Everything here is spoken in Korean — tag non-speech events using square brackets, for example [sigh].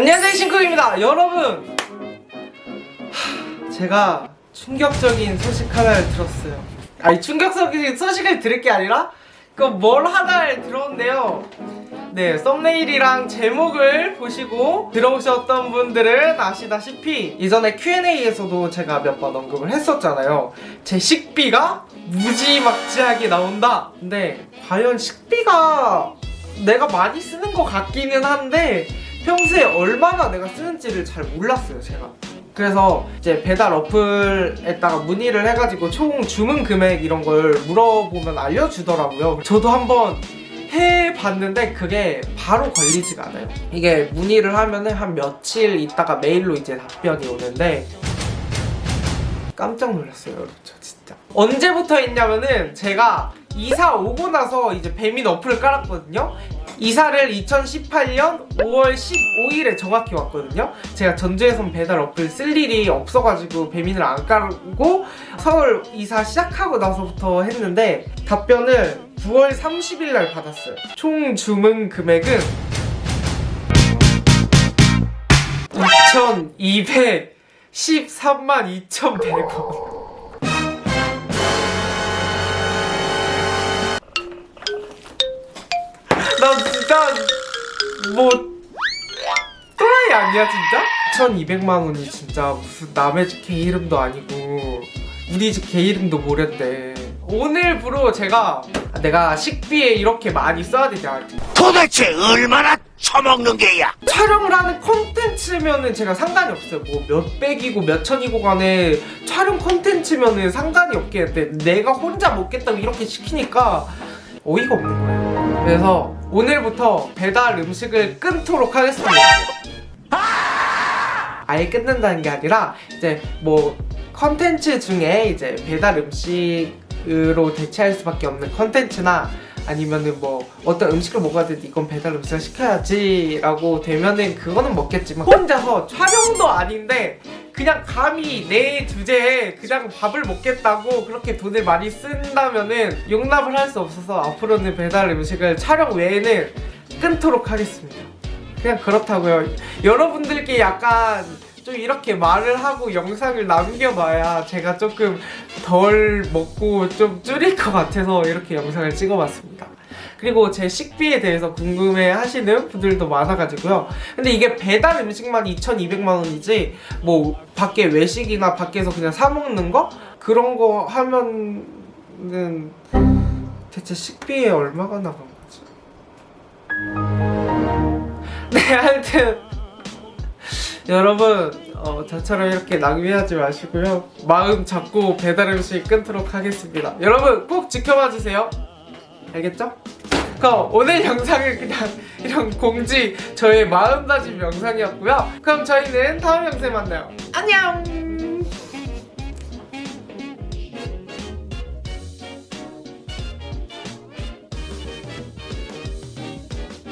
안녕하세요 신쿡입니다. 여러분. 하, 제가 충격적인 소식 하나를 들었어요. 아니 충격적인 소식을 들을 게 아니라 그 뭘 하나를 들었는데요. 네 썸네일이랑 제목을 보시고 들어오셨던 분들은 아시다시피 이전에 Q&A에서도 제가 몇 번 언급을 했었잖아요. 제 식비가 무지막지하게 나온다. 근데 과연 식비가 내가 많이 쓰는 것 같기는 한데 평소에 얼마나 내가 쓰는지를 잘 몰랐어요 제가. 그래서 이제 배달 어플에다가 문의를 해가지고 총 주문 금액 이런 걸 물어보면 알려주더라고요. 저도 한번 해봤는데 그게 바로 걸리지가 않아요. 이게 문의를 하면 은 한 며칠 있다가 메일로 이제 답변이 오는데 깜짝 놀랐어요 저 진짜. 언제부터 했냐면은 제가 이사 오고 나서 이제 배민 어플을 깔았거든요 이사를 2018년 5월 15일에 정확히 왔거든요. 제가 전주에선 배달 어플 쓸 일이 없어가지고 배민을 안 깔고 서울 이사 시작하고 나서부터 했는데 답변을 9월 30일 날 받았어요. 총 주문 금액은 2,213만 2,100원 나 진짜 뭐 또라이 아니야 진짜? 1200만 원이 진짜 무슨 남의 집 개 이름도 아니고 우리 집 개 이름도 모른데 오늘부로 제가 내가 식비에 이렇게 많이 써야 되냐. 도대체 얼마나 처먹는 게야? 촬영을 하는 콘텐츠면은 제가 상관이 없어요. 뭐 몇백이고 몇천이고 간에 촬영 콘텐츠면은 상관이 없겠는데 내가 혼자 먹겠다고 이렇게 시키니까 어이가 없는 거예요. 그래서 오늘부터 배달 음식을 끊도록 하겠습니다. 아예 끊는다는 게 아니라 이제 뭐 컨텐츠 중에 이제 배달 음식으로 대체할 수밖에 없는 컨텐츠나 아니면은 뭐 어떤 음식을 먹어야 되는데 이건 배달 음식을 시켜야지 라고 되면은 그거는 먹겠지만 혼자서 촬영도 아닌데 그냥 감히 내 주제에 그냥 밥을 먹겠다고 그렇게 돈을 많이 쓴다면은 용납을 할 수 없어서 앞으로는 배달 음식을 촬영 외에는 끊도록 하겠습니다. 그냥 그렇다고요. 여러분들께 약간 좀 이렇게 말을 하고 영상을 남겨봐야 제가 조금 덜 먹고 좀 줄일 것 같아서 이렇게 영상을 찍어봤습니다 그리고 제 식비에 대해서 궁금해 하시는 분들도 많아가지고요 근데 이게 배달 음식만 2,200만 원이지 뭐 밖에 외식이나 밖에서 그냥 사 먹는 거? 그런 거 하면은 대체 식비에 얼마가 나간 거지? [laughs] 네 하여튼 [laughs] 여러분 어, 저처럼 이렇게 낭비하지 마시고요 마음 잡고 배달 음식 끊도록 하겠습니다 여러분 꼭 지켜봐 주세요 알겠죠? 그럼 오늘 영상은 그냥 [laughs] 이런 공지 저의 마음다짐 영상이었고요. 그럼 저희는 다음 영상에 만나요. 안녕